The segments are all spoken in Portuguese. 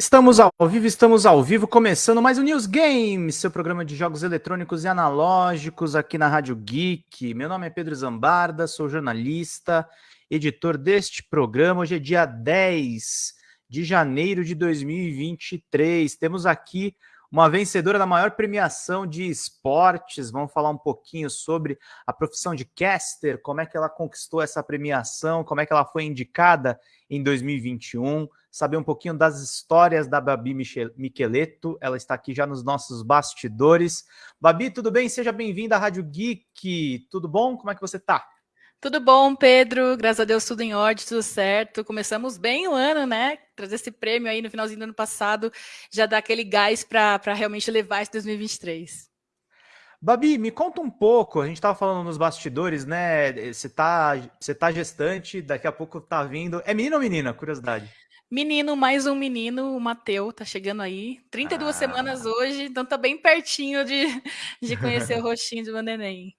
Estamos ao vivo, estamos ao vivo, começando mais um News Games, seu programa de jogos eletrônicos e analógicos aqui na Rádio Geek. Meu nome é Pedro Zambarda, sou jornalista, editor deste programa. Hoje é dia 10 de janeiro de 2023. Temos aqui uma vencedora da maior premiação de esportes. Vamos falar um pouquinho sobre a profissão de caster, como é que ela conquistou essa premiação, como é que ela foi indicada em 2021, saber um pouquinho das histórias da Babi Micheleto. Ela está aqui já nos nossos bastidores. Babi, tudo bem? Seja bem-vinda à Rádio Geek. Tudo bom? Como é que você está? Tudo bom, Pedro? Graças a Deus, tudo em ordem, tudo certo. Começamos bem o ano, né? Trazer esse prêmio aí no finalzinho do ano passado já dá aquele gás para realmente levar esse 2023. Babi, me conta um pouco. A gente estava falando nos bastidores, né? Você tá, você tá gestante, daqui a pouco tá vindo. É menino ou menina? Curiosidade. Menino, mais um menino, o Mateu, tá chegando aí. 32 ah. semanas hoje, então tá bem pertinho de, de conhecer o rostinho de meu neném.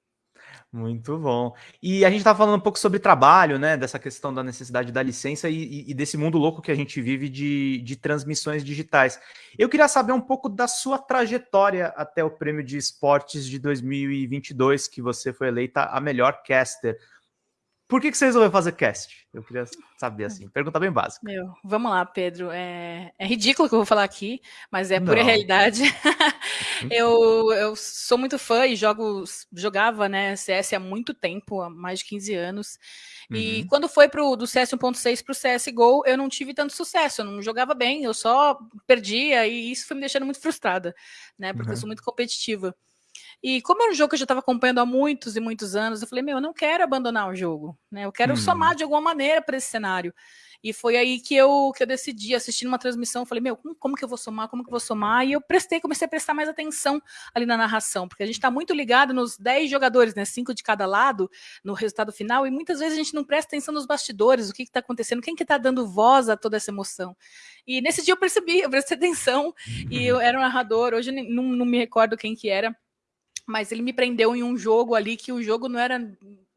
Muito bom. E a gente está falando um pouco sobre trabalho, né? Dessa questão da necessidade da licença e, e, desse mundo louco que a gente vive de, de transmissões digitais. Eu queria saber um pouco da sua trajetória até o prêmio de esportes de 2022, que você foi eleita a melhor caster. Por que, que você resolveu fazer cast? Eu queria saber, assim. Pergunta bem básica. Meu, vamos lá, Pedro. É, é ridículo o que eu vou falar aqui, mas é Não. pura realidade. eu, eu sou muito fã e jogo, jogava né, CS há muito tempo, há mais de 15 anos. E uhum. quando foi pro, do CS 1.6 para o CSGO, eu não tive tanto sucesso, eu não jogava bem, eu só perdia, e isso foi me deixando muito frustrada, né? Porque uhum. eu sou muito competitiva. E como era um jogo que eu já estava acompanhando há muitos e muitos anos, eu falei, meu, eu não quero abandonar o jogo, né? Eu quero hum. somar de alguma maneira para esse cenário. E foi aí que eu, que eu decidi, assistindo uma transmissão, falei, meu, como, como, que eu vou somar, como que eu vou somar? E eu prestei, comecei a prestar mais atenção ali na narração, porque a gente está muito ligado nos 10 jogadores, né? Cinco de cada lado, no resultado final, e muitas vezes a gente não presta atenção nos bastidores, o que está acontecendo, quem que está dando voz a toda essa emoção. E nesse dia eu percebi, eu prestei atenção, e eu era um narrador, hoje não, não me recordo quem que era, mas ele me prendeu em um jogo ali que o jogo não era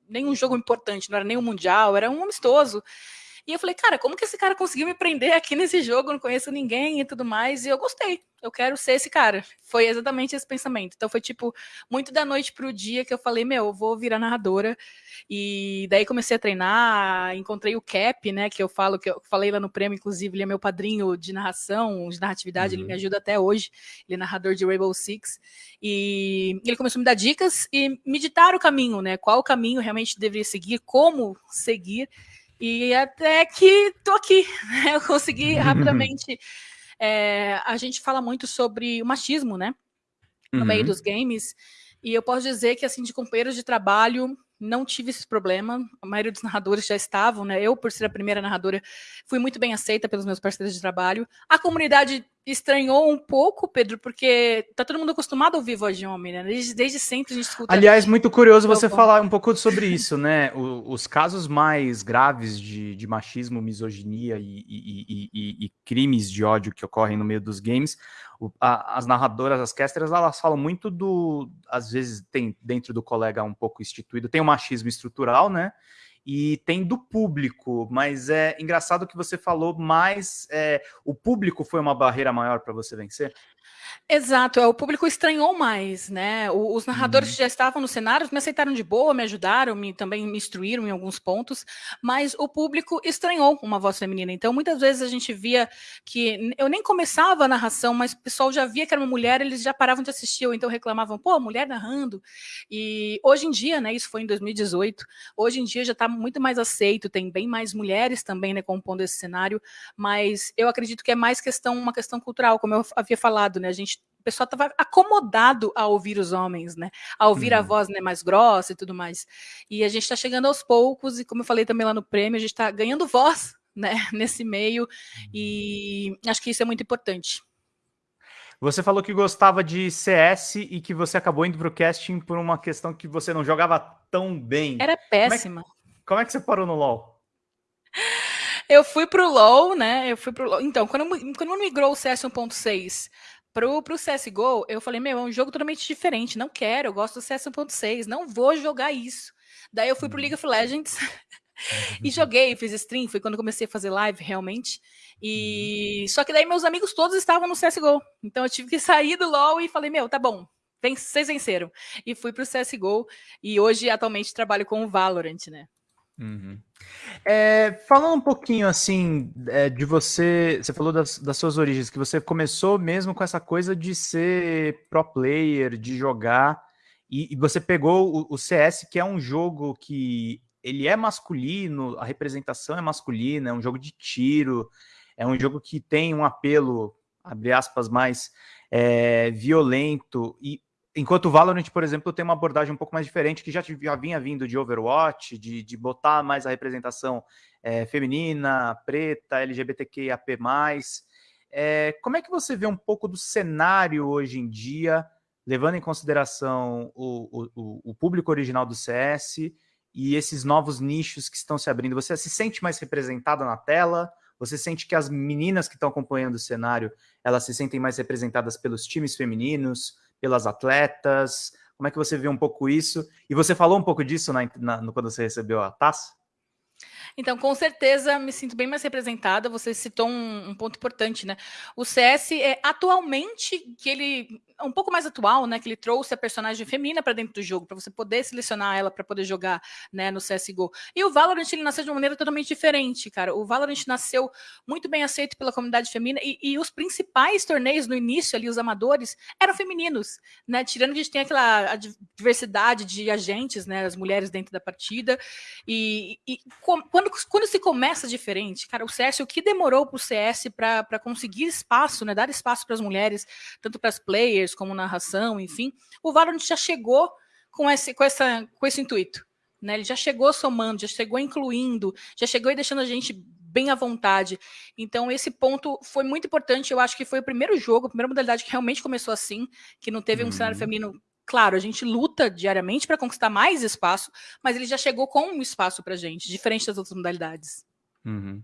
nenhum jogo importante, não era nem um mundial, era um amistoso. E eu falei, cara, como que esse cara conseguiu me prender aqui nesse jogo? Eu não conheço ninguém e tudo mais. E eu gostei. Eu quero ser esse cara. Foi exatamente esse pensamento. Então foi tipo, muito da noite pro dia que eu falei, meu, eu vou virar narradora. E daí comecei a treinar, encontrei o Cap, né, que eu falo, que eu falei lá no prêmio, inclusive, ele é meu padrinho de narração, de narratividade, uhum. ele me uhum. ajuda até hoje. Ele é narrador de Rainbow Six. E ele começou a me dar dicas e me ditar o caminho, né? Qual o caminho realmente deveria seguir, como seguir. E até que tô aqui, né? Eu consegui rapidamente. É, a gente fala muito sobre o machismo, né? No uhum. meio dos games. E eu posso dizer que, assim, de companheiros de trabalho, não tive esse problema. A maioria dos narradores já estavam, né? Eu, por ser a primeira narradora, fui muito bem aceita pelos meus parceiros de trabalho. A comunidade estranhou um pouco, Pedro, porque tá todo mundo acostumado a ouvir voz de homem, né? Desde, desde sempre a gente escuta. Aliás, muito curioso você falar um pouco sobre isso, né? O, os casos mais graves de, de machismo, misoginia e, e, e, e, crimes de ódio que ocorrem no meio dos games, o, a, as narradoras, as casters, elas falam muito do. Às vezes tem dentro do colega um pouco instituído, tem o machismo estrutural, né? E tem do público, mas é engraçado que você falou mais, é, o público foi uma barreira maior para você vencer? Exato, é, o público estranhou mais, né? Os narradores uhum. que já estavam no cenário me aceitaram de boa, me ajudaram, me, também me instruíram em alguns pontos, mas o público estranhou uma voz feminina. Então, muitas vezes a gente via que eu nem começava a narração, mas o pessoal já via que era uma mulher, eles já paravam de assistir, ou então reclamavam, pô, mulher narrando. E hoje em dia, né? Isso foi em 2018, hoje em dia já está muito mais aceito, tem bem mais mulheres também, né, compondo esse cenário, mas eu acredito que é mais questão, uma questão cultural, como eu havia falado, né? A gente o pessoal estava acomodado a ouvir os homens, né? A ouvir uhum. a voz né, mais grossa e tudo mais. E a gente está chegando aos poucos, e como eu falei também lá no prêmio, a gente está ganhando voz né, nesse meio, e acho que isso é muito importante. Você falou que gostava de CS e que você acabou indo para o casting por uma questão que você não jogava tão bem. Era péssima. Como é que, como é que você parou no LoL? Eu fui pro LoL, né? Eu fui pro LoL. Então, quando, quando migrou o CS 1.6 pro, pro CSGO, eu falei, meu, é um jogo totalmente diferente. Não quero, eu gosto do CS 1.6, não vou jogar isso. Daí eu fui pro League of Legends. e joguei, fiz stream, foi quando comecei a fazer live realmente. E uhum. só que daí meus amigos todos estavam no CS:GO. Então eu tive que sair do LoL e falei: "Meu, tá bom. Vocês venceram". E fui pro CS:GO e hoje atualmente trabalho com o Valorant, né? Uhum. É, falando um pouquinho assim é, de você, você falou das, das, suas origens, que você começou mesmo com essa coisa de ser pro player, de jogar, e, e você pegou o, o, CS, que é um jogo que ele é masculino, a representação é masculina, é um jogo de tiro, é um jogo que tem um apelo, abre aspas, mais é, violento, e Enquanto o Valorant, por exemplo, tem uma abordagem um pouco mais diferente, que já, já vinha vindo de Overwatch, de, de botar mais a representação é, feminina, preta, LGBTQIAP+. É, como é que você vê um pouco do cenário hoje em dia, levando em consideração o, o, o público original do CS e esses novos nichos que estão se abrindo? Você se sente mais representada na tela? Você sente que as meninas que estão acompanhando o cenário, elas se sentem mais representadas pelos times femininos? Pelas atletas? Como é que você vê um pouco isso? E você falou um pouco disso na, na, quando você recebeu a taça? Então, com certeza, me sinto bem mais representada. Você citou um, um ponto importante, né? O CS é atualmente que ele um pouco mais atual, né? Que ele trouxe a personagem feminina para dentro do jogo, para você poder selecionar ela para poder jogar, né? No CS:GO. E o Valorant ele nasceu de uma maneira totalmente diferente, cara. O Valorant nasceu muito bem aceito pela comunidade feminina e, e os principais torneios no início ali, os amadores, eram femininos, né? Tirando que a gente tem aquela diversidade de agentes, né? As mulheres dentro da partida e, e quando quando, quando se começa diferente, cara, o CS, o que demorou para o CS para conseguir espaço, né, dar espaço para as mulheres, tanto para as players como narração, enfim, o Valorant já chegou com esse, com essa, com esse intuito. Né? Ele já chegou somando, já chegou incluindo, já chegou e deixando a gente bem à vontade. Então, esse ponto foi muito importante. Eu acho que foi o primeiro jogo, a primeira modalidade que realmente começou assim, que não teve um cenário uhum. feminino Claro, a gente luta diariamente para conquistar mais espaço, mas ele já chegou com um espaço para a gente, diferente das outras modalidades. Uhum.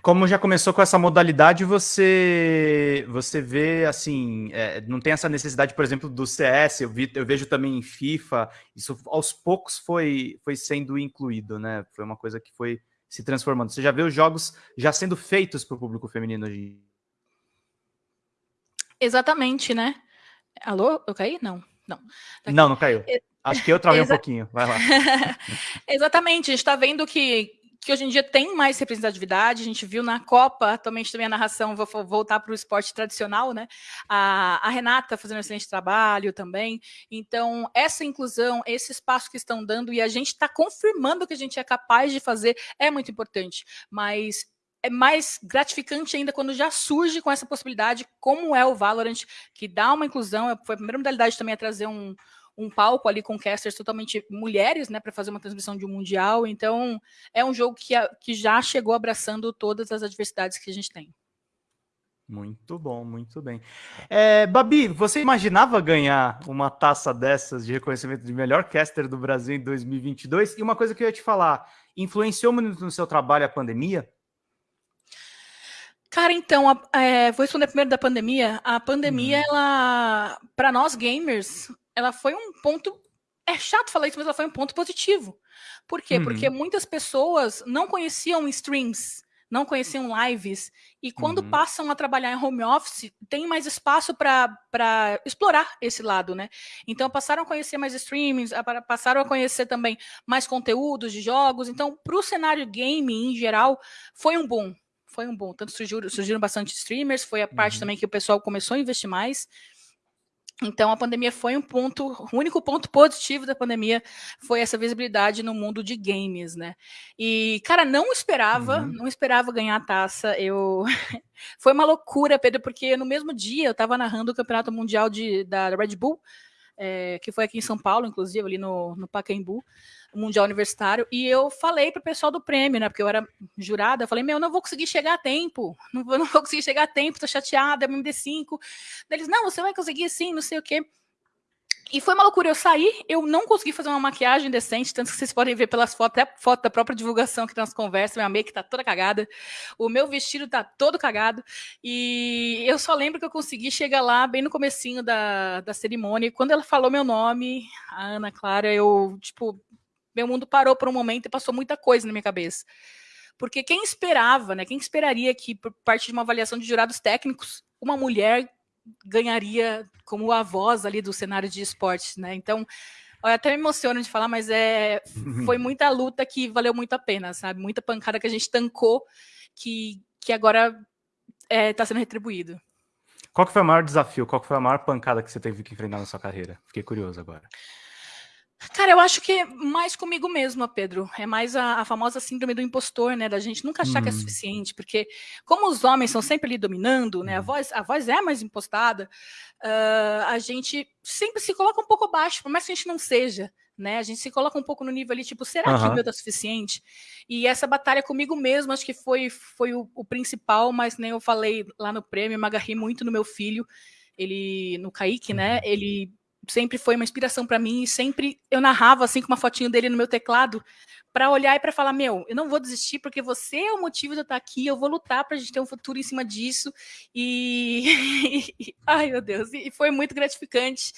Como já começou com essa modalidade, você você vê assim, é, não tem essa necessidade, por exemplo, do CS. Eu, vi, eu vejo também em FIFA. Isso aos poucos foi foi sendo incluído, né? Foi uma coisa que foi se transformando. Você já vê os jogos já sendo feitos para o público feminino hoje. Exatamente, né? Alô, eu caí? Não. Não. Tá não, não caiu. Acho que eu travei um pouquinho. Vai lá. Exatamente. A gente está vendo que, que hoje em dia tem mais representatividade. A gente viu na Copa, atualmente também a narração, vou voltar para o esporte tradicional, né? A, a Renata fazendo um excelente trabalho também. Então, essa inclusão, esse espaço que estão dando e a gente está confirmando que a gente é capaz de fazer é muito importante. Mas é mais gratificante ainda quando já surge com essa possibilidade, como é o Valorant, que dá uma inclusão. Foi a primeira modalidade também a trazer um, um palco ali com casters totalmente mulheres, né, para fazer uma transmissão de um mundial. Então, é um jogo que, que já chegou abraçando todas as adversidades que a gente tem. Muito bom, muito bem. É, Babi, você imaginava ganhar uma taça dessas de reconhecimento de melhor caster do Brasil em 2022? E uma coisa que eu ia te falar, influenciou muito no seu trabalho a pandemia? Cara, então, a, é, vou responder primeiro da pandemia. A pandemia, uhum. ela, para nós gamers, ela foi um ponto. É chato falar isso, mas ela foi um ponto positivo. Por quê? Uhum. Porque muitas pessoas não conheciam streams, não conheciam lives, e quando uhum. passam a trabalhar em home office, tem mais espaço para explorar esse lado, né? Então passaram a conhecer mais streamings, passaram a conhecer também mais conteúdos de jogos. Então, para o cenário game em geral, foi um boom foi um bom. Tanto surgiram, surgiram bastante streamers, foi a parte uhum. também que o pessoal começou a investir mais. Então a pandemia foi um ponto, o único ponto positivo da pandemia foi essa visibilidade no mundo de games, né? E cara, não esperava, uhum. não esperava ganhar a taça. Eu foi uma loucura, Pedro, porque no mesmo dia eu estava narrando o campeonato mundial de, da Red Bull, é, que foi aqui em São Paulo, inclusive ali no, no Pacaembu. Mundial Universitário, e eu falei pro pessoal do prêmio, né? Porque eu era jurada, eu falei, meu, não vou conseguir chegar a tempo, não vou, não vou conseguir chegar a tempo, tô chateada, é MD5. Eles, não, você vai conseguir sim, não sei o quê. E foi uma loucura, eu saí, eu não consegui fazer uma maquiagem decente, tanto que vocês podem ver pelas fotos, até foto da própria divulgação que nós conversamos, minha make tá toda cagada, o meu vestido tá todo cagado, e eu só lembro que eu consegui chegar lá bem no comecinho da, da cerimônia, e quando ela falou meu nome, a Ana Clara, eu, tipo, meu mundo parou por um momento e passou muita coisa na minha cabeça. Porque quem esperava, né? Quem esperaria que, por parte de uma avaliação de jurados técnicos, uma mulher ganharia como a voz ali do cenário de esportes, né? Então, eu até me emociono de falar, mas é, foi muita luta que valeu muito a pena, sabe? Muita pancada que a gente tancou, que, que agora está é, tá sendo retribuído. Qual que foi o maior desafio? Qual que foi a maior pancada que você teve que enfrentar na sua carreira? Fiquei curioso agora. Cara, eu acho que é mais comigo mesma, Pedro. É mais a, a famosa síndrome do impostor, né? Da gente nunca achar que é hum. suficiente, porque como os homens são sempre ali dominando, né? A hum. voz, a voz é mais impostada, uh, a gente sempre se coloca um pouco abaixo, por mais que a gente não seja, né? A gente se coloca um pouco no nível ali, tipo, será que o meu tá suficiente? E essa batalha comigo mesmo, acho que foi, foi o, o principal, mas nem eu falei lá no prêmio, me agarrei muito no meu filho, ele, no Kaique, né? Uhum. Ele sempre foi uma inspiração para mim e sempre eu narrava assim com uma fotinho dele no meu teclado para olhar e para falar meu eu não vou desistir porque você é o motivo de eu estar aqui eu vou lutar para a gente ter um futuro em cima disso e ai meu Deus e foi muito gratificante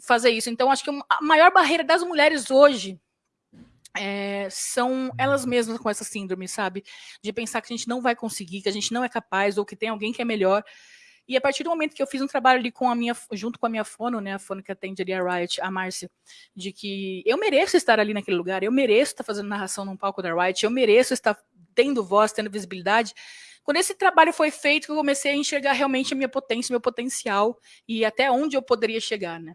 fazer isso então acho que a maior barreira das mulheres hoje é, são elas mesmas com essa síndrome, sabe? De pensar que a gente não vai conseguir, que a gente não é capaz, ou que tem alguém que é melhor. E a partir do momento que eu fiz um trabalho ali com a minha, junto com a minha fono, né, a fono que atende ali a Riot, a Márcia, de que eu mereço estar ali naquele lugar, eu mereço estar fazendo narração num palco da Riot, eu mereço estar tendo voz, tendo visibilidade. Quando esse trabalho foi feito, eu comecei a enxergar realmente a minha potência, meu potencial e até onde eu poderia chegar, né?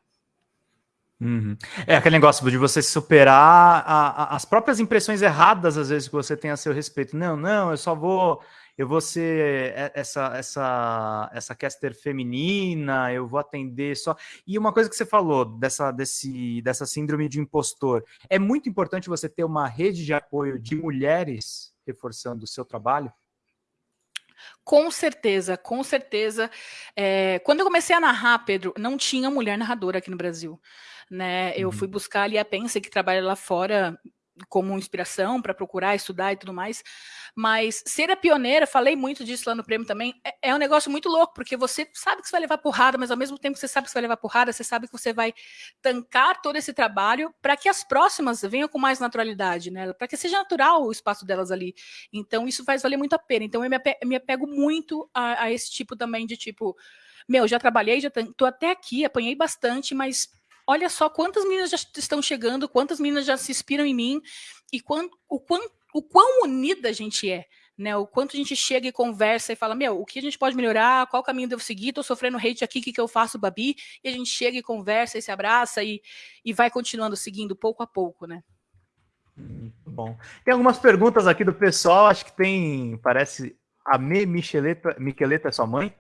Uhum. É aquele negócio de você superar a, a, as próprias impressões erradas, às vezes, que você tem a seu respeito. Não, não, eu só vou eu vou ser essa essa essa caster feminina, eu vou atender só. E uma coisa que você falou dessa desse dessa síndrome de impostor, é muito importante você ter uma rede de apoio de mulheres reforçando o seu trabalho. Com certeza, com certeza. É, quando eu comecei a narrar, Pedro, não tinha mulher narradora aqui no Brasil. Né? Eu uhum. fui buscar ali a Pensa, que trabalha lá fora, como inspiração para procurar, estudar e tudo mais. Mas ser a pioneira, falei muito disso lá no prêmio também, é, é, um negócio muito louco, porque você sabe que você vai levar porrada, mas ao mesmo tempo que você sabe que você vai levar porrada, você sabe que você vai tancar todo esse trabalho para que as próximas venham com mais naturalidade, né? Para que seja natural o espaço delas ali. Então, isso faz valer muito a pena. Então, eu me apego, muito a, a esse tipo também de tipo, meu, já trabalhei, já tô até aqui, apanhei bastante, mas olha só quantas meninas já estão chegando, quantas meninas já se inspiram em mim e o, quão, o quão unida a gente é. Né, o quanto a gente chega e conversa e fala, meu, o que a gente pode melhorar, qual caminho devo seguir, tô sofrendo hate aqui, o que, que eu faço, Babi? E a gente chega e conversa e se abraça e, e vai continuando seguindo pouco a pouco, né? Muito bom. Tem algumas perguntas aqui do pessoal, acho que tem, parece, a Me Micheleta, Micheleta é sua mãe?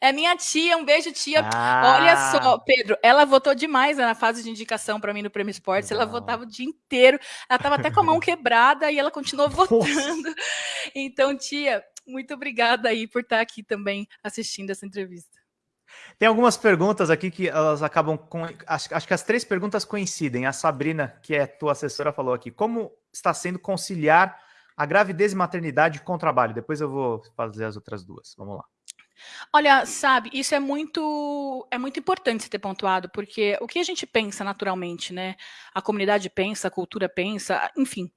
É minha tia, um beijo, tia. Ah. Olha só, Pedro, ela votou demais na fase de indicação para mim no Prêmio Esportes. Ela votava o dia inteiro. Ela estava até com a mão quebrada e ela continuou votando. Então, tia, muito obrigada aí por estar aqui também assistindo essa entrevista. Tem algumas perguntas aqui que elas acabam com. Acho, acho que as três perguntas coincidem. A Sabrina, que é tua assessora, falou aqui: como está sendo conciliar a gravidez e maternidade com o trabalho? Depois eu vou fazer as outras duas. Vamos lá. Olha, sabe, isso é muito é muito importante ter pontuado, porque o que a gente pensa naturalmente, né? A comunidade pensa, a cultura pensa, enfim,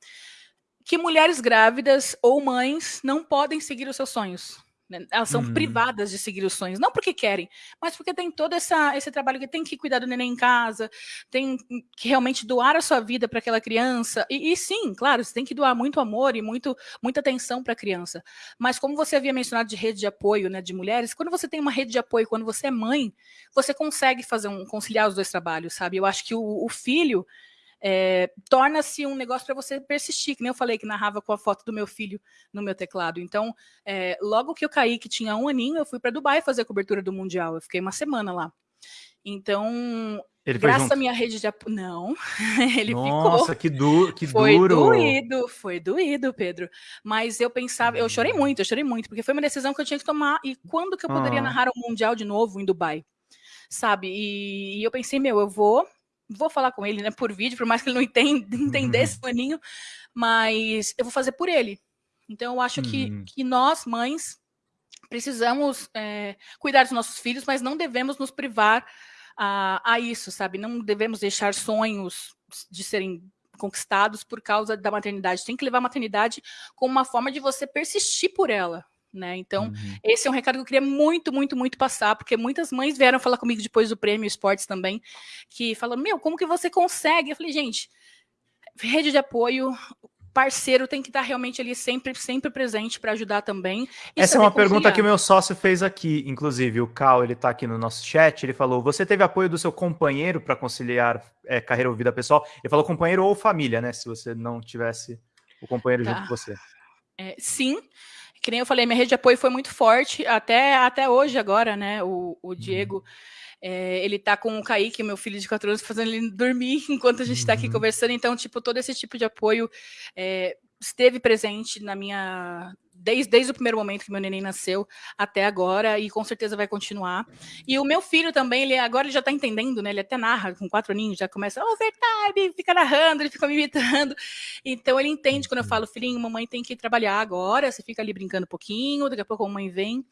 que mulheres grávidas ou mães não podem seguir os seus sonhos. Né? Elas são uhum. privadas de seguir os sonhos, não porque querem, mas porque tem todo essa, esse trabalho que tem que cuidar do neném em casa, tem que realmente doar a sua vida para aquela criança. E, e, sim, claro, você tem que doar muito amor e muito, muita atenção para a criança. Mas como você havia mencionado de rede de apoio né, de mulheres, quando você tem uma rede de apoio, quando você é mãe, você consegue fazer um conciliar os dois trabalhos, sabe? Eu acho que o, o filho é, torna-se um negócio para você persistir, que nem eu falei que narrava com a foto do meu filho no meu teclado. Então, é, logo que eu caí, que tinha um aninho, eu fui para Dubai fazer a cobertura do Mundial. Eu fiquei uma semana lá. Então, ele graças à minha rede de apoio. Não, ele Nossa, ficou. Nossa, que, du que foi duro. Foi doído, foi doído, Pedro. Mas eu pensava, eu chorei muito, eu chorei muito, porque foi uma decisão que eu tinha que tomar. E quando que eu poderia ah. narrar o Mundial de novo em Dubai? Sabe? E, e eu pensei, meu, eu vou vou falar com ele, né, por vídeo, por mais que ele não entenda, entendesse uhum. paninho, mas eu vou fazer por ele. Então eu acho que, uhum. que nós, mães, precisamos é, cuidar dos nossos filhos, mas não devemos nos privar a, a isso, sabe? Não devemos deixar sonhos de serem conquistados por causa da maternidade. Tem que levar a maternidade como uma forma de você persistir por ela. Né? Então, uhum. esse é um recado que eu queria muito, muito, muito passar, porque muitas mães vieram falar comigo depois do prêmio Esportes também, que falam: Meu, como que você consegue? Eu falei, gente, rede de apoio, parceiro tem que estar realmente ali sempre, sempre presente para ajudar também. Essa é uma pergunta que o meu sócio fez aqui, inclusive, o Cal, ele está aqui no nosso chat, ele falou, você teve apoio do seu companheiro para conciliar é, carreira ou vida pessoal? Ele falou companheiro ou família, né, se você não tivesse o companheiro tá. junto com você. É, sim, que nem eu falei, minha rede de apoio foi muito forte, até, até hoje agora, né, o, o uhum. Diego... Uhum é, ele tá com o Kaique, meu filho de 4 anos, fazendo ele dormir enquanto a gente está aqui uhum. conversando. Então, tipo, todo esse tipo de apoio é, esteve presente na minha desde, desde o primeiro momento que meu neném nasceu até agora, e com certeza vai continuar. E o meu filho também, ele agora ele já está entendendo, né? Ele até narra com quatro aninhos, já começa, overtime, fica narrando, ele fica me imitando. Então ele entende quando eu falo, filhinho, mamãe tem que trabalhar agora, você fica ali brincando um pouquinho, daqui a pouco a mamãe vem.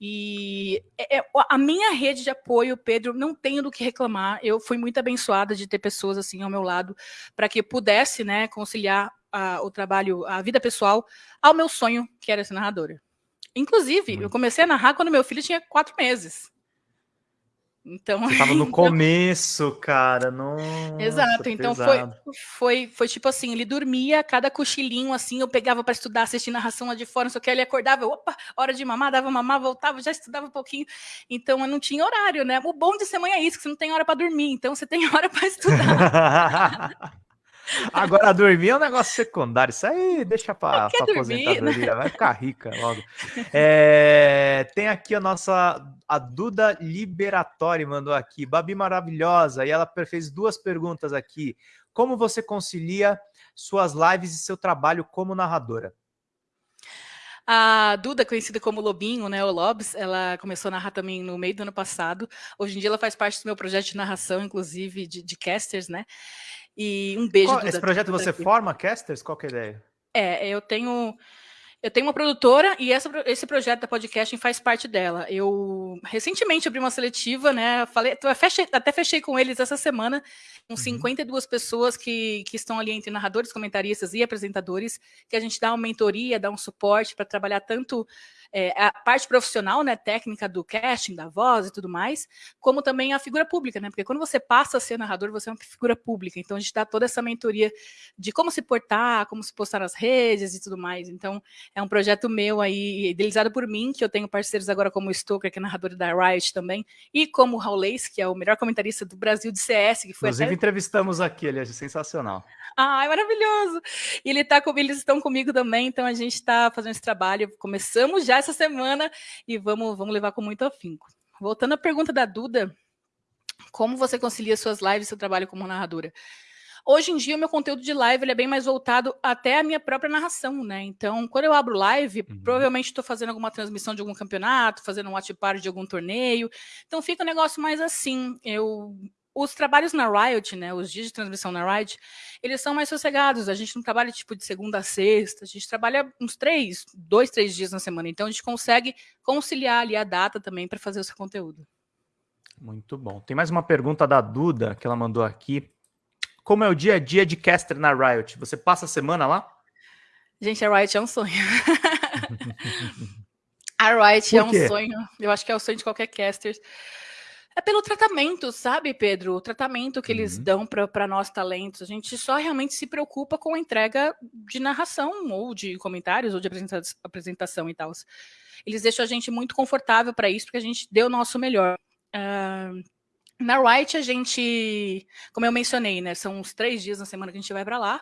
E é, é, a minha rede de apoio, Pedro, não tenho do que reclamar. Eu fui muito abençoada de ter pessoas assim ao meu lado para que pudesse, né, conciliar a, o trabalho, a vida pessoal, ao meu sonho, que era ser narradora. Inclusive, eu comecei a narrar quando meu filho tinha quatro meses. Então, Você tava no então... começo, cara. Nossa, Exato. Então foi, foi, foi tipo assim, ele dormia, cada cochilinho assim, eu pegava para estudar, assistir narração lá de fora, só que ele acordava, opa, hora de mamar, dava mamar, voltava, já estudava um pouquinho. Então eu não tinha horário, né? O bom de ser mãe é isso, que você não tem hora para dormir, então você tem hora para estudar. Agora, dormir é um negócio secundário. Isso aí deixa para a aposentadoria. Né? Vai ficar rica logo. É, tem aqui a nossa... A Duda Liberatori mandou aqui. Babi maravilhosa. E ela fez duas perguntas aqui. Como você concilia suas lives e seu trabalho como narradora? A Duda, conhecida como Lobinho, né, o Lobs, ela começou a narrar também no meio do ano passado. Hoje em dia ela faz parte do meu projeto de narração, inclusive de, de casters, né? E um beijo. Qual, esse projeto você aqui. forma casters? Qual que é a ideia? É, eu tenho eu tenho uma produtora e essa, esse projeto da podcasting faz parte dela. Eu recentemente abri uma seletiva, né? Falei, fechei, até fechei com eles essa semana, com uhum. 52 pessoas que, que estão ali entre narradores, comentaristas e apresentadores, que a gente dá uma mentoria, dá um suporte para trabalhar tanto é, a parte profissional, né, técnica do casting, da voz e tudo mais, como também a figura pública, né? Porque quando você passa a ser narrador, você é uma figura pública. Então a gente dá toda essa mentoria de como se portar, como se postar nas redes e tudo mais. Então é um projeto meu aí, idealizado por mim, que eu tenho parceiros agora como o Stoker, que é narrador da Riot também, e como o Raul Leis, que é o melhor comentarista do Brasil de CS, que foi Inclusive até... entrevistamos aqui, ele é sensacional. Ai, maravilhoso! E ele tá com, eles estão comigo também, então a gente está fazendo esse trabalho. Começamos já essa semana e vamos, vamos levar com muito afinco. Voltando à pergunta da Duda, como você concilia suas lives e seu trabalho como narradora? Hoje em dia, o meu conteúdo de live ele é bem mais voltado até a minha própria narração, né? Então, quando eu abro live, uhum. provavelmente estou fazendo alguma transmissão de algum campeonato, fazendo um watch party de algum torneio. Então, fica um negócio mais assim. Eu os trabalhos na Riot, né, os dias de transmissão na Riot, eles são mais sossegados. A gente não trabalha tipo de segunda a sexta, a gente trabalha uns três, dois, três dias na semana. Então a gente consegue conciliar ali a data também para fazer o seu conteúdo. Muito bom. Tem mais uma pergunta da Duda que ela mandou aqui. Como é o dia a dia de caster na Riot? Você passa a semana lá? Gente, a Riot é um sonho. a Riot é um sonho. Eu acho que é o sonho de qualquer caster é pelo tratamento, sabe, Pedro? O tratamento que eles uhum. dão para nós talentos. A gente só realmente se preocupa com a entrega de narração, ou de comentários, ou de apresentação e tal. Eles deixam a gente muito confortável para isso, porque a gente deu o nosso melhor. Uh, na Wright, a gente, como eu mencionei, né? São uns três dias na semana que a gente vai para lá.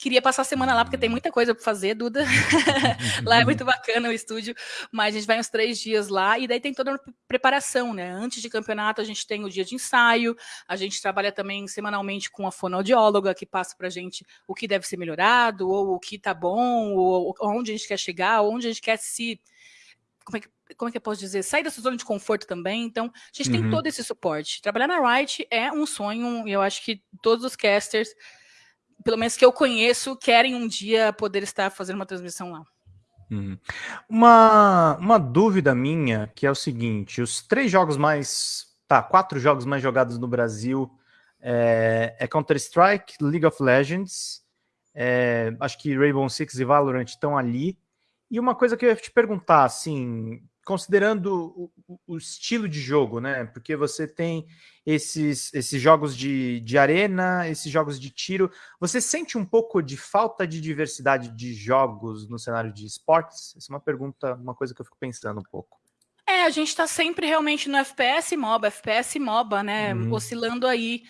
Queria passar a semana lá, porque tem muita coisa para fazer, Duda. lá é muito bacana o estúdio, mas a gente vai uns três dias lá, e daí tem toda a preparação, né? Antes de campeonato, a gente tem o dia de ensaio, a gente trabalha também semanalmente com a fonoaudióloga, que passa para a gente o que deve ser melhorado, ou o que tá bom, ou onde a gente quer chegar, onde a gente quer se. Como é que como é que eu posso dizer, sair dessa zona de conforto também. Então, a gente uhum. tem todo esse suporte. Trabalhar na Wright é um sonho, e eu acho que todos os casters pelo menos que eu conheço, querem um dia poder estar fazendo uma transmissão lá. Uhum. Uma, uma dúvida minha, que é o seguinte, os três jogos mais, tá, quatro jogos mais jogados no Brasil É, é Counter-Strike, League of Legends, é, acho que Rainbow Six e Valorant estão ali. E uma coisa que eu ia te perguntar, assim, considerando o, o, estilo de jogo, né? Porque você tem esses, esses jogos de, de arena, esses jogos de tiro. Você sente um pouco de falta de diversidade de jogos no cenário de esportes? Essa é uma pergunta, uma coisa que eu fico pensando um pouco. É, a gente está sempre realmente no FPS MOBA, FPS MOBA, né? Uhum. Oscilando aí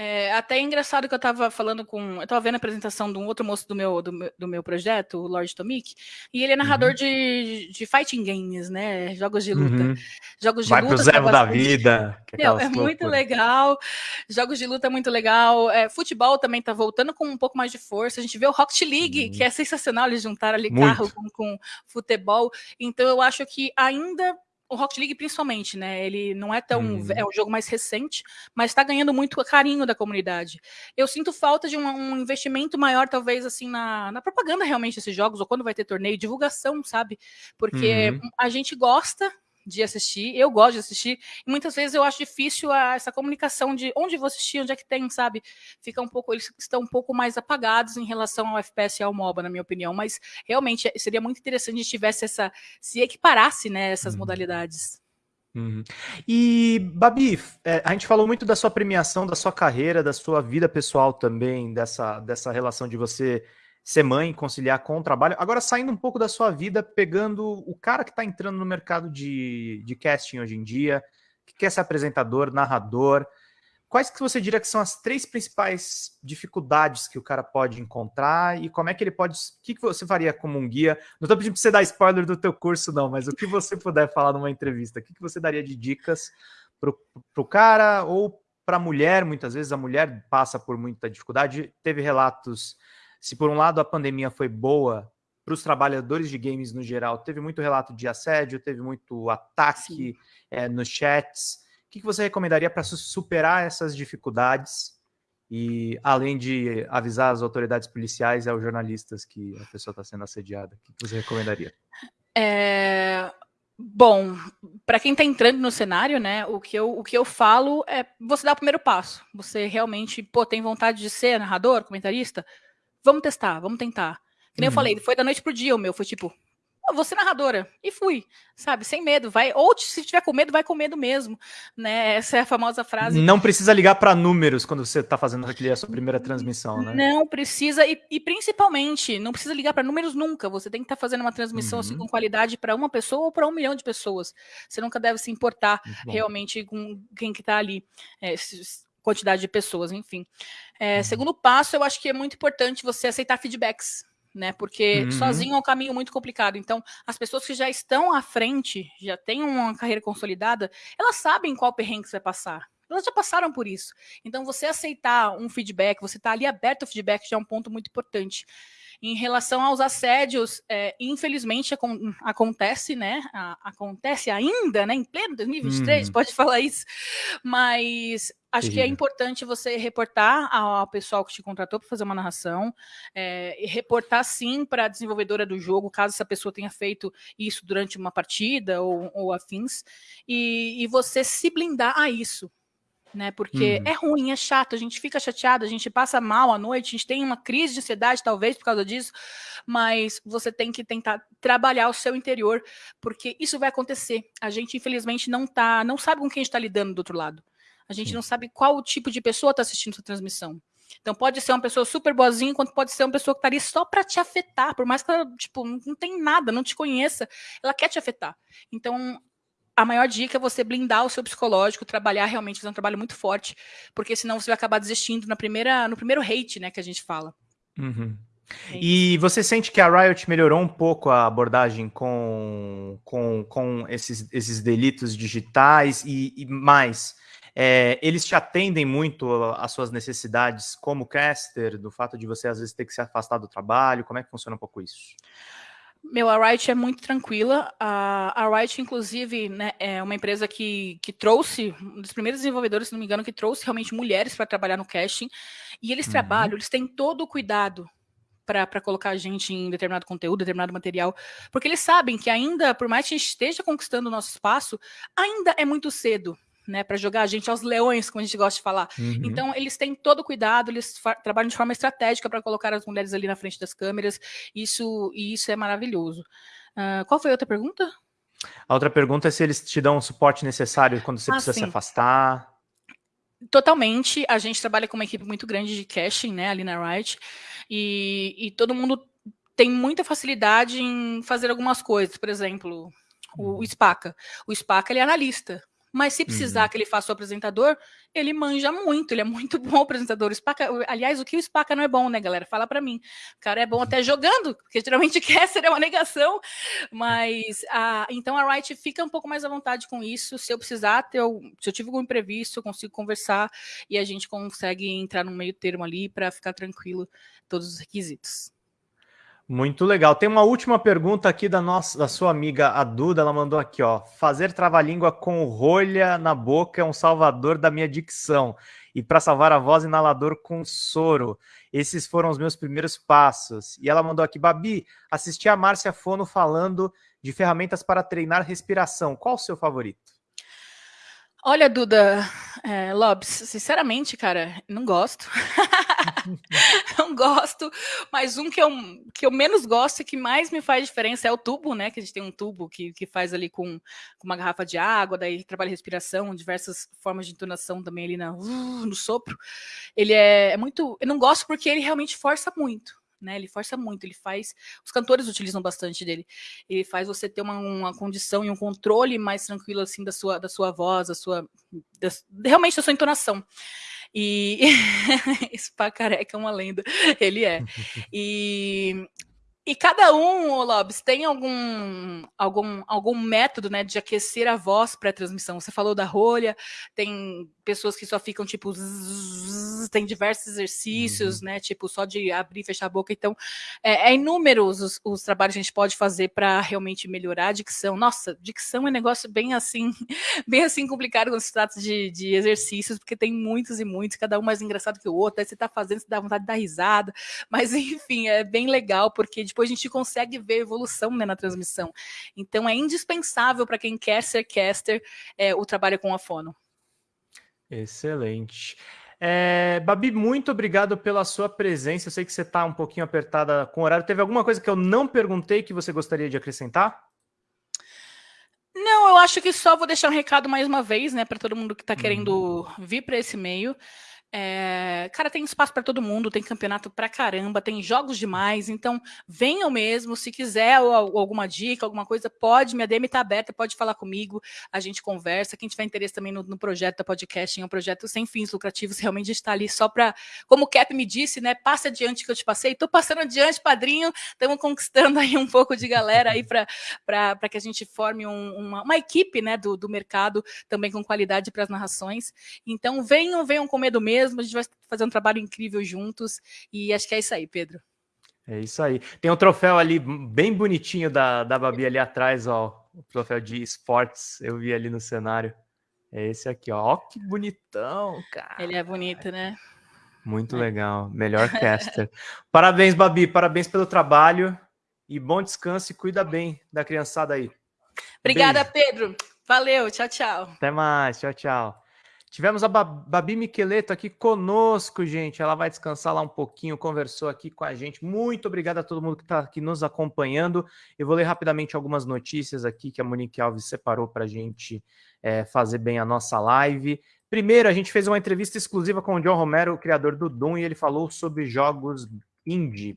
é, até é engraçado que eu estava falando com. Eu estava vendo a apresentação de um outro moço do meu, do meu, do meu projeto, o Lord Tomic, e ele é narrador uhum. de, de fighting games, né? Jogos de luta. Uhum. Jogos de Vai luta. Pro Zé da vida. É, é muito legal. Jogos de luta é muito legal. É, futebol também está voltando com um pouco mais de força. A gente vê o Rocket League, uhum. que é sensacional eles juntar ali muito. carro com, com futebol. Então eu acho que ainda o Rocket League principalmente, né? Ele não é tão. Hum. É um jogo mais recente, mas está ganhando muito carinho da comunidade. Eu sinto falta de um, um investimento maior, talvez, assim, na, na, propaganda realmente desses jogos, ou quando vai ter torneio, divulgação, sabe? Porque uhum. a gente gosta de assistir. Eu gosto de assistir. E muitas vezes eu acho difícil a, essa comunicação de onde vou assistir, onde é que tem, sabe? Fica um pouco, eles estão um pouco mais apagados em relação ao FPS e ao MOBA, na minha opinião. Mas realmente seria muito interessante se tivesse essa. se equiparasse, né, essas uhum. modalidades. Uhum. E, Babi, é, a gente falou muito da sua premiação, da sua carreira, da sua vida pessoal também, dessa, dessa relação de você ser mãe, conciliar com o trabalho. Agora, saindo um pouco da sua vida, pegando o cara que está entrando no mercado de, de casting hoje em dia, que quer ser apresentador, narrador, quais que você diria que são as três principais dificuldades que o cara pode encontrar e como é que ele pode... O que, que você faria como um guia? Não estou pedindo para você dar spoiler do teu curso, não, mas o que você puder falar numa entrevista, o que, que você daria de dicas para o cara ou para a mulher? Muitas vezes a mulher passa por muita dificuldade. Teve relatos se por um lado a pandemia foi boa para os trabalhadores de games no geral, teve muito relato de assédio, teve muito ataque é, nos chats. O que, você recomendaria para superar essas dificuldades? E além de avisar as autoridades policiais e aos jornalistas que a pessoa está sendo assediada, o que, você recomendaria? É, Bom, para quem está entrando no cenário, né, o que, eu, o que eu falo é você dar o primeiro passo. Você realmente pô, tem vontade de ser narrador, comentarista? Vamos testar, vamos tentar. Que nem uhum. eu falei, foi da noite pro dia o meu, foi tipo, eu vou ser narradora. E fui, sabe, sem medo, vai. Ou se tiver com medo, vai com medo mesmo, né? Essa é a famosa frase. Não precisa ligar para números quando você está fazendo aquele, a sua primeira transmissão, né? Não precisa, e, e principalmente, não precisa ligar para números nunca. Você tem que estar tá fazendo uma transmissão assim, uhum. assim, com qualidade para uma pessoa ou para um milhão de pessoas. Você nunca deve se importar realmente com quem que está ali. É, quantidade de pessoas, enfim. É, uhum. Segundo passo, eu acho que é muito importante você aceitar feedbacks, né? Porque uhum. sozinho é um caminho muito complicado. Então, as pessoas que já estão à frente, já têm uma carreira consolidada, elas sabem qual perrengue você vai passar. Elas já passaram por isso. Então, você aceitar um feedback, você estar tá ali aberto ao feedback já é um ponto muito importante. Em relação aos assédios, é, infelizmente acontece, né? acontece ainda, né? Em pleno 2023, hum. pode falar isso. Mas acho que é importante você reportar ao pessoal que te contratou para fazer uma narração, é, reportar sim para a desenvolvedora do jogo, caso essa pessoa tenha feito isso durante uma partida ou, ou afins, e, e você se blindar a isso né? Porque uhum. é ruim, é chato, a gente fica chateado, a gente passa mal à noite, a gente tem uma crise de ansiedade, talvez, por causa disso, mas você tem que tentar trabalhar o seu interior, porque isso vai acontecer. A gente, infelizmente, não tá, não sabe com quem está lidando do outro lado. A gente Sim. não sabe qual tipo de pessoa está assistindo essa transmissão. Então pode ser uma pessoa super boazinha, quanto pode ser uma pessoa que estaria tá só para te afetar, por mais que ela, tipo, não tem nada, não te conheça, ela quer te afetar. Então a maior dica é você blindar o seu psicológico, trabalhar realmente, fazer um trabalho muito forte, porque senão você vai acabar desistindo na primeira, no primeiro hate, né, que a gente fala. Uhum. É e você sente que a Riot melhorou um pouco a abordagem com, com, com esses, esses delitos digitais e, e mais? É, eles te atendem muito às suas necessidades como caster, do fato de você às vezes ter que se afastar do trabalho? Como é que funciona um pouco isso? Meu, a Riot é muito tranquila. A, a Riot, inclusive, né, é uma empresa que, que trouxe, um dos primeiros desenvolvedores, se não me engano, que trouxe realmente mulheres para trabalhar no casting. E eles uhum. trabalham, eles têm todo o cuidado para colocar a gente em determinado conteúdo, determinado material, porque eles sabem que ainda, por mais que a gente esteja conquistando o nosso espaço, ainda é muito cedo né, para jogar a gente aos leões, como a gente gosta de falar. Uhum. Então, eles têm todo o cuidado, eles trabalham de forma estratégica para colocar as mulheres ali na frente das câmeras, isso, e isso é maravilhoso. Uh, qual foi a outra pergunta? A outra pergunta é se eles te dão o suporte necessário quando você ah, precisa sim. se afastar. Totalmente. A gente trabalha com uma equipe muito grande de casting, né, ali na Riot, e, e todo mundo tem muita facilidade em fazer algumas coisas. Por exemplo, o, o uhum. Spaca. O Spaca ele é analista. Mas se precisar uhum. que ele faça o apresentador, ele manja muito, ele é muito bom apresentador. O Spaca, aliás, o que o Spaca não é bom, né, galera? Fala para mim. O cara é bom até jogando, porque geralmente Caster é uma negação. Mas a, então a Wright fica um pouco mais à vontade com isso. Se eu precisar, ter, se eu tiver algum imprevisto, eu consigo conversar e a gente consegue entrar no meio termo ali para ficar tranquilo todos os requisitos. Muito legal. Tem uma última pergunta aqui da nossa, da sua amiga a Duda. Ela mandou aqui, ó. Fazer trava-língua com rolha na boca é um salvador da minha dicção. E para salvar a voz, inalador com soro. Esses foram os meus primeiros passos. E ela mandou aqui, Babi, assisti a Márcia Fono falando de ferramentas para treinar respiração. Qual o seu favorito? Olha, Duda, é, sinceramente, cara, não gosto. não gosto, mas um que eu, que eu menos gosto e que mais me faz diferença é o tubo, né? Que a gente tem um tubo que, que faz ali com, com uma garrafa de água, daí trabalha respiração, diversas formas de entonação também ali na, uh, no sopro. Ele é, é muito. Eu não gosto porque ele realmente força muito né? Ele força muito, ele faz. Os cantores utilizam bastante dele. Ele faz você ter uma, uma condição e um controle mais tranquilo assim da sua, da sua voz, da sua. Da, realmente da sua entonação. E esse pá careca é uma lenda, ele é. E e cada um, Lobs, tem algum, algum, algum método né, de aquecer a voz para a transmissão. Você falou da rolha, tem pessoas que só ficam tipo. Zzz, tem diversos exercícios, uhum. né? Tipo, só de abrir e fechar a boca. Então, é, é inúmeros os, os, trabalhos que a gente pode fazer para realmente melhorar a dicção. Nossa, dicção é um negócio bem assim, bem assim complicado quando se trata de, de exercícios, porque tem muitos e muitos, cada um mais engraçado que o outro. Aí você está fazendo, você dá vontade de dar risada. Mas, enfim, é bem legal, porque depois a gente consegue ver evolução né, na transmissão. Então, é indispensável para quem quer ser caster é, o trabalho com a fono. Excelente. É, Babi, muito obrigado pela sua presença. Eu sei que você está um pouquinho apertada com o horário. Teve alguma coisa que eu não perguntei que você gostaria de acrescentar? Não, eu acho que só vou deixar um recado mais uma vez, né, para todo mundo que está querendo uhum. vir para esse meio. É, cara, tem espaço para todo mundo, tem campeonato para caramba, tem jogos demais, então venham mesmo. Se quiser ou, ou alguma dica, alguma coisa, pode, minha DM está aberta, pode falar comigo, a gente conversa. Quem tiver interesse também no, no projeto da podcast, é um projeto sem fins lucrativos, realmente está ali só para, como o Cap me disse, né? Passa adiante que eu te passei, estou passando adiante, padrinho, estamos conquistando aí um pouco de galera aí para que a gente forme um, uma, uma, equipe né, do, do mercado também com qualidade para as narrações. Então venham, venham com medo mesmo mesmo, a gente vai fazer um trabalho incrível juntos e acho que é isso aí, Pedro. É isso aí. Tem um troféu ali bem bonitinho da, da Babi ali atrás, ó. O troféu de esportes, eu vi ali no cenário. É esse aqui, ó. Ó, que bonitão, cara. Ele é bonito, né? Muito é. legal. Melhor caster. parabéns, Babi. Parabéns pelo trabalho. E bom descanso e cuida bem da criançada aí. Obrigada, Beijo. Pedro. Valeu. Tchau, tchau. Até mais. Tchau, tchau. Tivemos a Babi Miqueleto aqui conosco, gente. Ela vai descansar lá um pouquinho, conversou aqui com a gente. Muito obrigado a todo mundo que está aqui nos acompanhando. Eu vou ler rapidamente algumas notícias aqui que a Monique Alves separou para a gente é, fazer bem a nossa live. Primeiro, a gente fez uma entrevista exclusiva com o John Romero, o criador do Doom, e ele falou sobre jogos indie.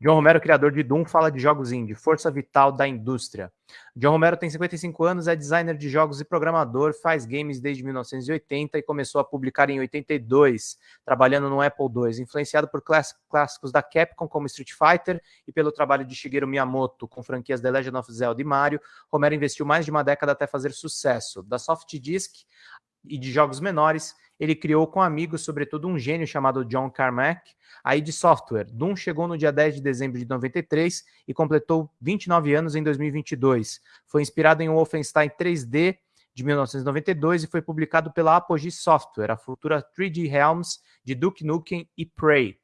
John Romero, criador de Doom, fala de jogos indie, força vital da indústria. John Romero tem 55 anos, é designer de jogos e programador, faz games desde 1980 e começou a publicar em 82, trabalhando no Apple II, influenciado por clássicos da Capcom como Street Fighter e pelo trabalho de Shigeru Miyamoto com franquias The Legend of Zelda e Mario. Romero investiu mais de uma década até fazer sucesso. Da Soft Disk e de jogos menores, ele criou com amigos, sobretudo um gênio chamado John Carmack, a id Software. Doom chegou no dia 10 de dezembro de 93 e completou 29 anos em 2022. Foi inspirado em um Wolfenstein 3D de 1992 e foi publicado pela Apogee Software, a futura 3D Realms de Duke Nukem e Prey.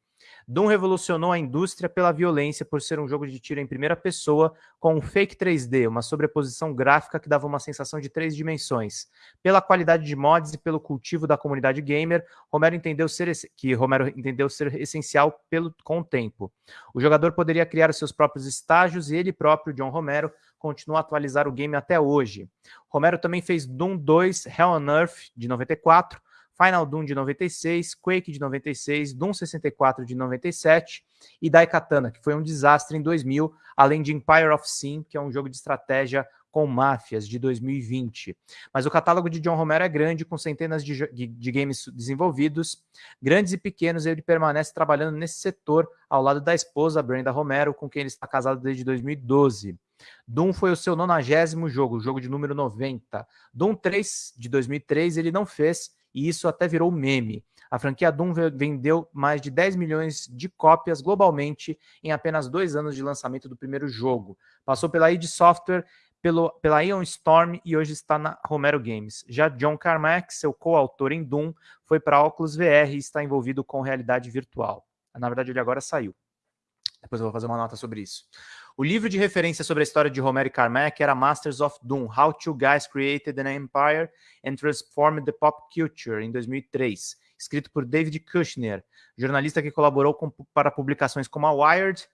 Doom revolucionou a indústria pela violência por ser um jogo de tiro em primeira pessoa com um fake 3D, uma sobreposição gráfica que dava uma sensação de três dimensões. Pela qualidade de mods e pelo cultivo da comunidade gamer, Romero entendeu ser que Romero entendeu ser essencial pelo com o tempo. O jogador poderia criar seus próprios estágios e ele próprio, John Romero, continua a atualizar o game até hoje. Romero também fez Doom 2 Hell on Earth de 94, Final Doom de 96, Quake de 96, Doom 64 de 97 e Daikatana, que foi um desastre em 2000, além de Empire of Sin, que é um jogo de estratégia com máfias de 2020. Mas o catálogo de John Romero é grande, com centenas de, de, games desenvolvidos, grandes e pequenos, ele permanece trabalhando nesse setor ao lado da esposa Brenda Romero, com quem ele está casado desde 2012. Doom foi o seu nonagésimo jogo, o jogo de número 90. Doom 3, de 2003, ele não fez, e isso até virou meme. A franquia Doom vendeu mais de 10 milhões de cópias globalmente em apenas dois anos de lançamento do primeiro jogo. Passou pela id Software, pelo, pela Ion Storm e hoje está na Romero Games. Já John Carmack, seu coautor em Doom, foi para Oculus VR e está envolvido com realidade virtual. Na verdade, ele agora saiu. Depois eu vou fazer uma nota sobre isso. O livro de referência sobre a história de Romero e Carmack era Masters of Doom, How Two Guys Created an Empire and Transformed the Pop Culture, em 2003, escrito por David Kushner, jornalista que colaborou com, para publicações como a Wired,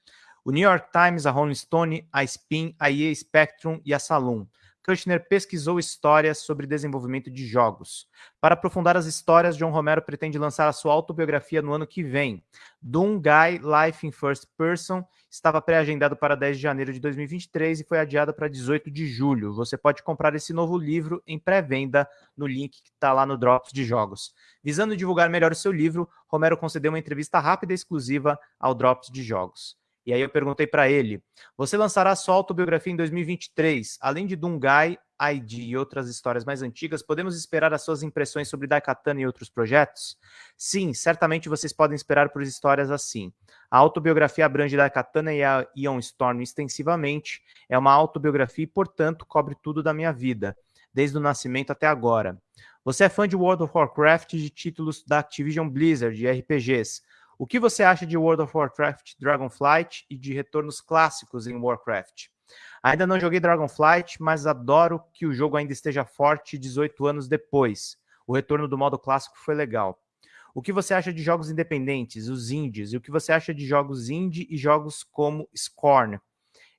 o New York Times, a Rolling Stone, a Spin, a EA Spectrum e a Saloon. Kushner pesquisou histórias sobre desenvolvimento de jogos. Para aprofundar as histórias, John Romero pretende lançar a sua autobiografia no ano que vem. Doom Guy Life in First Person estava pré-agendado para 10 de janeiro de 2023 e foi adiado para 18 de julho. Você pode comprar esse novo livro em pré-venda no link que está lá no Drops de Jogos. Visando divulgar melhor o seu livro, Romero concedeu uma entrevista rápida e exclusiva ao Drops de Jogos. E aí eu perguntei para ele: você lançará sua autobiografia em 2023? Além de Dungai, ID e outras histórias mais antigas, podemos esperar as suas impressões sobre Daikatana e outros projetos? Sim, certamente vocês podem esperar por histórias assim. A autobiografia abrange Daikatana e a Ion Storm extensivamente, é uma autobiografia e, portanto, cobre tudo da minha vida, desde o nascimento até agora. Você é fã de World of Warcraft e de títulos da Activision Blizzard, de RPGs. O que você acha de World of Warcraft Dragonflight e de retornos clássicos em Warcraft? Ainda não joguei Dragonflight, mas adoro que o jogo ainda esteja forte 18 anos depois. O retorno do modo clássico foi legal. O que você acha de jogos independentes, os indies? E o que você acha de jogos indie e jogos como Scorn?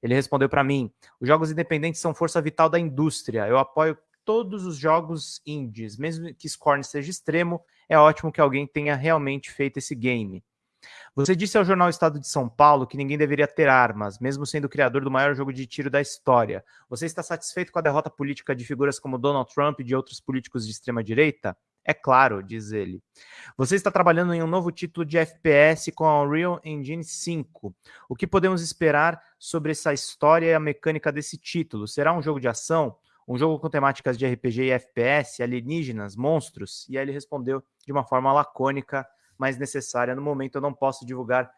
Ele respondeu para mim: os jogos independentes são força vital da indústria. Eu apoio todos os jogos indies, mesmo que Scorn seja extremo, é ótimo que alguém tenha realmente feito esse game. Você disse ao jornal Estado de São Paulo que ninguém deveria ter armas, mesmo sendo o criador do maior jogo de tiro da história. Você está satisfeito com a derrota política de figuras como Donald Trump e de outros políticos de extrema direita? É claro, diz ele. Você está trabalhando em um novo título de FPS com a Unreal Engine 5. O que podemos esperar sobre essa história e a mecânica desse título? Será um jogo de ação? Um jogo com temáticas de RPG e FPS, alienígenas, monstros? E aí ele respondeu de uma forma lacônica mais necessária. No momento eu não posso divulgar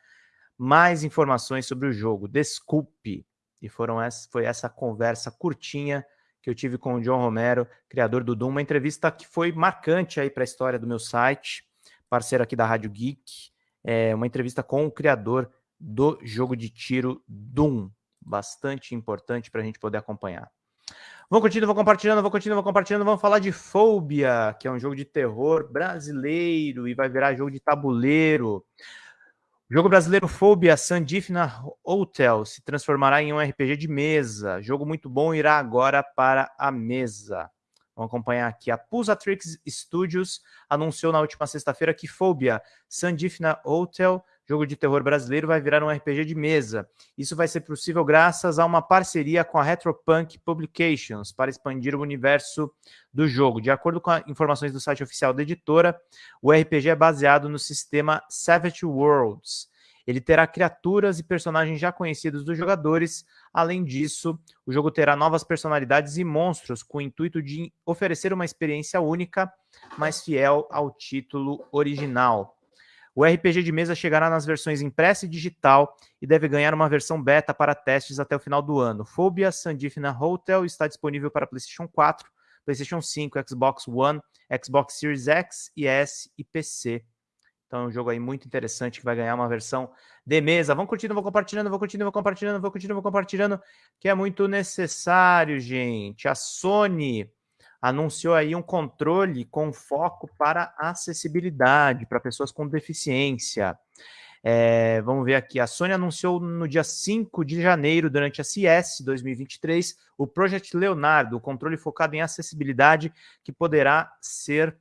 mais informações sobre o jogo. Desculpe. E foram essa, foi essa conversa curtinha que eu tive com o John Romero, criador do Doom, uma entrevista que foi marcante aí para a história do meu site, parceiro aqui da Rádio Geek, é uma entrevista com o criador do jogo de tiro Doom, bastante importante para a gente poder acompanhar. Vamos continuando, vou compartilhando, vou continuando, vou compartilhando. Vamos falar de Phobia, que é um jogo de terror brasileiro e vai virar jogo de tabuleiro. O jogo brasileiro Phobia Sandifna Hotel se transformará em um RPG de mesa. Jogo muito bom irá agora para a mesa. Vamos acompanhar aqui. A Pulsatrix Studios anunciou na última sexta-feira que Phobia Sandifna Hotel jogo de terror brasileiro vai virar um RPG de mesa. Isso vai ser possível graças a uma parceria com a Retropunk Publications para expandir o universo do jogo. De acordo com informações do site oficial da editora, o RPG é baseado no sistema Savage Worlds. Ele terá criaturas e personagens já conhecidos dos jogadores. Além disso, o jogo terá novas personalidades e monstros com o intuito de oferecer uma experiência única, mais fiel ao título original. O RPG de mesa chegará nas versões impressa e digital e deve ganhar uma versão beta para testes até o final do ano. Phobia Sandifna Hotel está disponível para PlayStation 4, PlayStation 5, Xbox One, Xbox Series X e S e PC. Então é um jogo aí muito interessante que vai ganhar uma versão de mesa. Vão curtindo, vou compartilhando, vou curtindo, vou compartilhando, vou curtindo, vou compartilhando, que é muito necessário, gente. A Sony anunciou aí um controle com foco para acessibilidade para pessoas com deficiência. É, vamos ver aqui. A Sony anunciou no dia 5 de janeiro, durante a CS 2023, o Project Leonardo, o controle focado em acessibilidade que poderá ser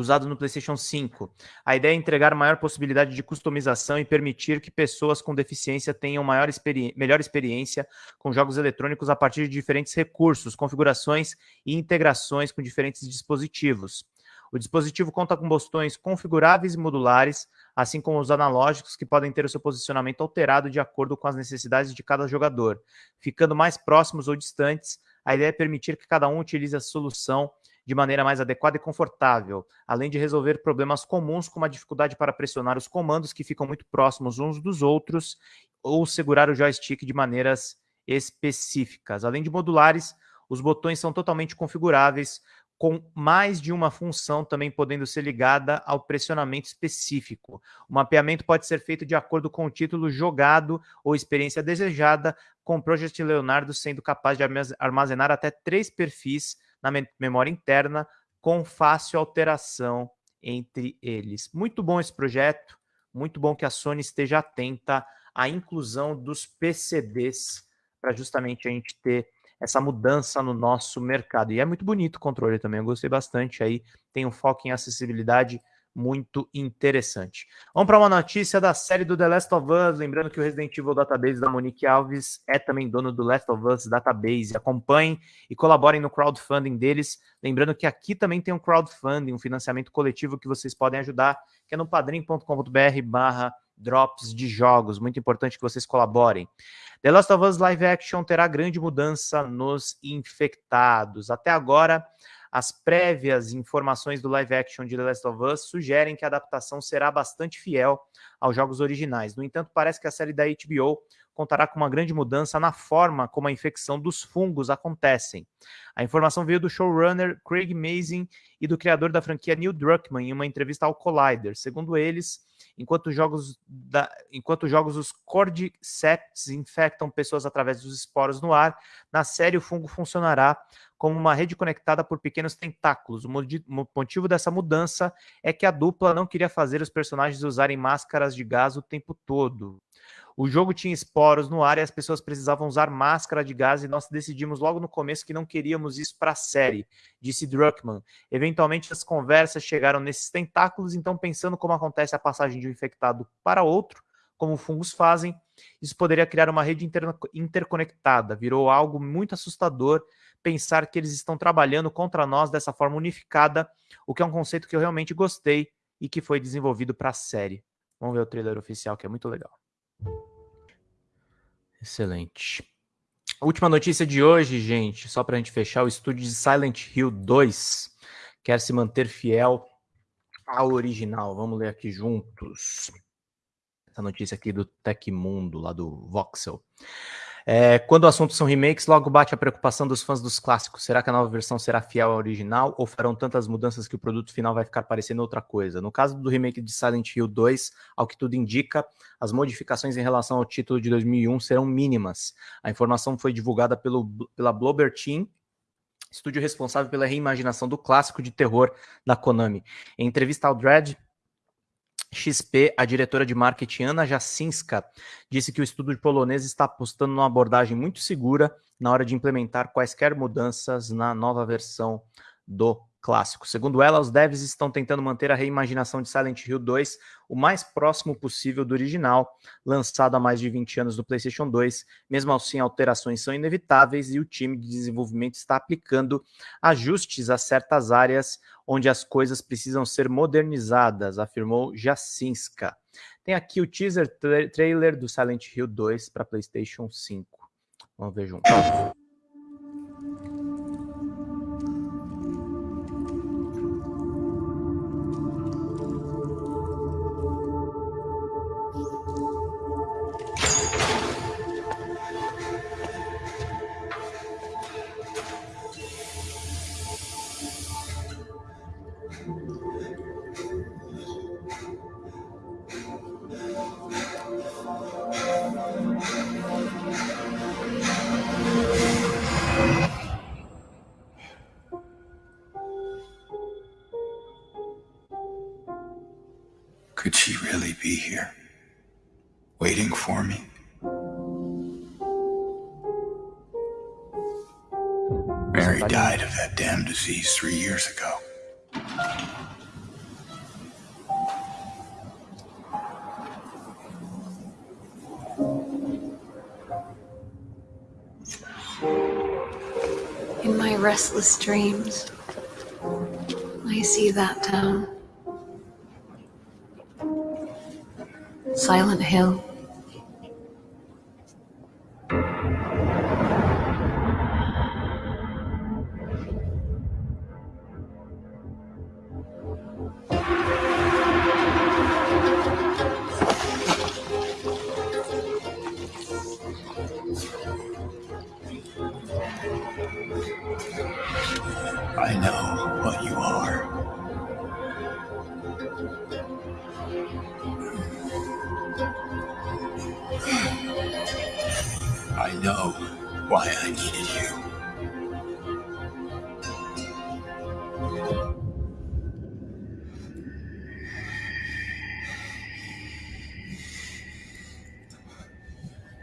usado no PlayStation 5. A ideia é entregar maior possibilidade de customização e permitir que pessoas com deficiência tenham maior experi melhor experiência com jogos eletrônicos a partir de diferentes recursos, configurações e integrações com diferentes dispositivos. O dispositivo conta com botões configuráveis e modulares, assim como os analógicos que podem ter o seu posicionamento alterado de acordo com as necessidades de cada jogador. Ficando mais próximos ou distantes, a ideia é permitir que cada um utilize a solução de maneira mais adequada e confortável, além de resolver problemas comuns como a dificuldade para pressionar os comandos que ficam muito próximos uns dos outros ou segurar o joystick de maneiras específicas. Além de modulares, os botões são totalmente configuráveis, com mais de uma função também podendo ser ligada ao pressionamento específico. O mapeamento pode ser feito de acordo com o título jogado ou experiência desejada, com o Project Leonardo sendo capaz de armazenar até três perfis na memória interna, com fácil alteração entre eles. Muito bom esse projeto, muito bom que a Sony esteja atenta à inclusão dos PCBs para justamente a gente ter essa mudança no nosso mercado. E é muito bonito o controle também, eu gostei bastante aí, tem um foco em acessibilidade muito interessante. Vamos para uma notícia da série do The Last of Us. Lembrando que o Resident Evil Database da Monique Alves é também dono do Last of Us Database. Acompanhem e colaborem no crowdfunding deles. Lembrando que aqui também tem um crowdfunding, um financiamento coletivo que vocês podem ajudar, que é no padrim.com.br barra drops de jogos. Muito importante que vocês colaborem. The Last of Us Live Action terá grande mudança nos infectados. Até agora, as prévias informações do live action de The Last of Us sugerem que a adaptação será bastante fiel aos jogos originais. No entanto, parece que a série da HBO contará com uma grande mudança na forma como a infecção dos fungos acontecem. A informação veio do showrunner Craig Mazin e do criador da franquia Neil Druckmann em uma entrevista ao Collider. Segundo eles, enquanto jogos, da, enquanto jogos os Cordyceps infectam pessoas através dos esporos no ar, na série o fungo funcionará como uma rede conectada por pequenos tentáculos. O motivo dessa mudança é que a dupla não queria fazer os personagens usarem máscaras de gás o tempo todo. O jogo tinha esporos no ar e as pessoas precisavam usar máscara de gás e nós decidimos logo no começo que não queríamos isso para a série, disse Druckmann. Eventualmente as conversas chegaram nesses tentáculos, então pensando como acontece a passagem de um infectado para outro, como fungos fazem, isso poderia criar uma rede inter interconectada. Virou algo muito assustador pensar que eles estão trabalhando contra nós dessa forma unificada, o que é um conceito que eu realmente gostei e que foi desenvolvido para a série. Vamos ver o trailer oficial, que é muito legal. Excelente. Última notícia de hoje, gente, só para a gente fechar, o estúdio de Silent Hill 2 quer se manter fiel ao original. Vamos ler aqui juntos. Essa notícia aqui do Tecmundo, lá do Voxel. É, quando o assunto são remakes, logo bate a preocupação dos fãs dos clássicos. Será que a nova versão será fiel ao original ou farão tantas mudanças que o produto final vai ficar parecendo outra coisa? No caso do remake de Silent Hill 2, ao que tudo indica, as modificações em relação ao título de 2001 serão mínimas. A informação foi divulgada pelo, pela Blobber Team, estúdio responsável pela reimaginação do clássico de terror da Konami. Em entrevista ao Dread, XP, a diretora de marketing Ana Jacinska disse que o estúdio polonês está apostando numa abordagem muito segura na hora de implementar quaisquer mudanças na nova versão do clássico. Segundo ela, os devs estão tentando manter a reimaginação de Silent Hill 2 o mais próximo possível do original, lançado há mais de 20 anos no PlayStation 2. Mesmo assim, alterações são inevitáveis e o time de desenvolvimento está aplicando ajustes a certas áreas onde as coisas precisam ser modernizadas, afirmou Jacinska. Tem aqui o teaser tra trailer do Silent Hill 2 para PlayStation 5. Vamos ver junto. Be here? Waiting for me? Mary died of that damn disease three years ago. In my restless dreams, I see that town. Silent Hill. Know why I needed you.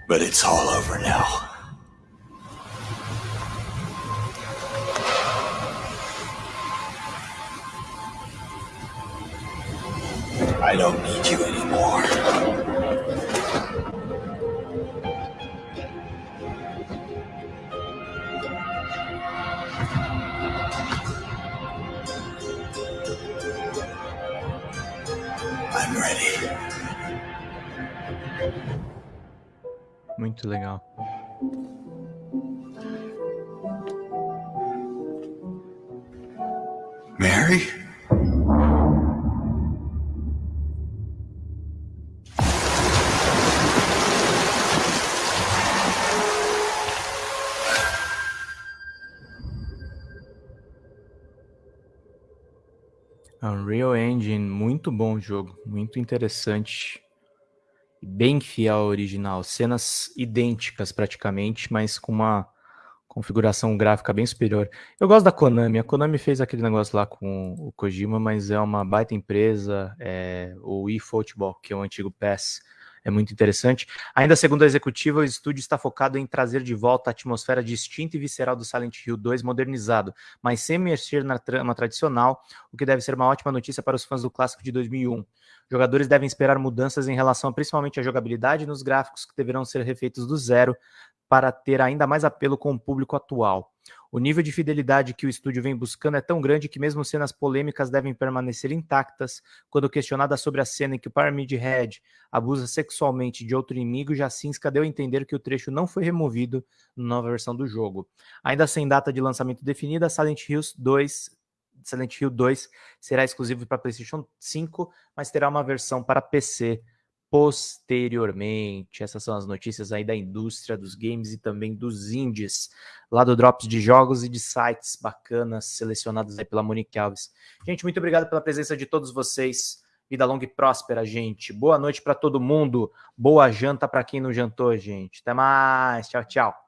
But it's all over now. Bom jogo, muito interessante. Bem fiel ao original. Cenas idênticas praticamente, mas com uma configuração gráfica bem superior. Eu gosto da Konami. A Konami fez aquele negócio lá com o Kojima, mas é uma baita empresa. É, o eFootball, que é o antigo PES, é muito interessante. Ainda segundo a executiva, o estúdio está focado em trazer de volta a atmosfera distinta e visceral do Silent Hill 2 modernizado, mas sem mexer na trama tradicional, o que deve ser uma ótima notícia para os fãs do clássico de 2001. Jogadores devem esperar mudanças em relação principalmente à jogabilidade nos gráficos que deverão ser refeitos do zero para ter ainda mais apelo com o público atual. O nível de fidelidade que o estúdio vem buscando é tão grande que mesmo cenas polêmicas devem permanecer intactas. Quando questionada sobre a cena em que o Pyramid Head abusa sexualmente de outro inimigo, Jacinska deu a entender que o trecho não foi removido na nova versão do jogo. Ainda sem data de lançamento definida, Silent Hill 2 Silent Hill 2 será exclusivo para PlayStation 5, mas terá uma versão para PC posteriormente. Essas são as notícias aí da indústria dos games e também dos indies, lá do Drops de jogos e de sites bacanas selecionados aí pela Monique Alves. Gente, muito obrigado pela presença de todos vocês. Vida longa e próspera, gente. Boa noite para todo mundo. Boa janta para quem não jantou, gente. Até mais. Tchau, tchau.